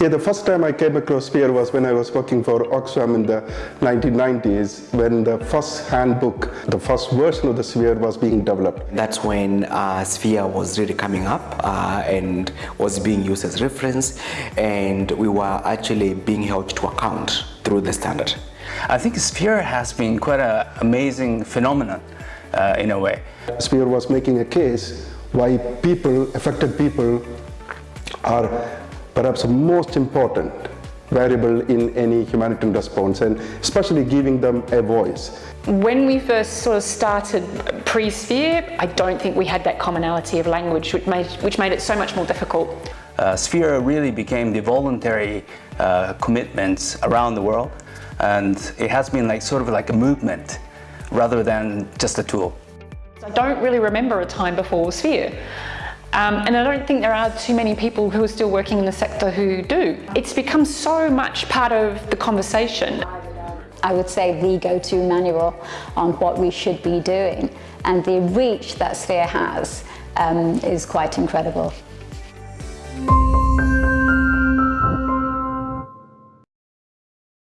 Yeah, the first time I came across Sphere was when I was working for Oxfam in the 1990s, when the first handbook, the first version of the Sphere was being developed. That's when uh, Sphere was really coming up uh, and was being used as reference, and we were actually being held to account through the standard. I think Sphere has been quite an amazing phenomenon uh, in a way. Sphere was making a case why people, affected people, are perhaps the most important variable in any humanitarian response and especially giving them a voice. When we first sort of started pre-Sphere, I don't think we had that commonality of language which made, which made it so much more difficult. Uh, Sphere really became the voluntary uh, commitments around the world and it has been like sort of like a movement rather than just a tool. I don't really remember a time before Sphere. Um, and I don't think there are too many people who are still working in the sector who do. It's become so much part of the conversation. I would say the go-to manual on what we should be doing and the reach that Sphere has um, is quite incredible.